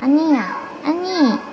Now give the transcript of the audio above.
아니야, 아니.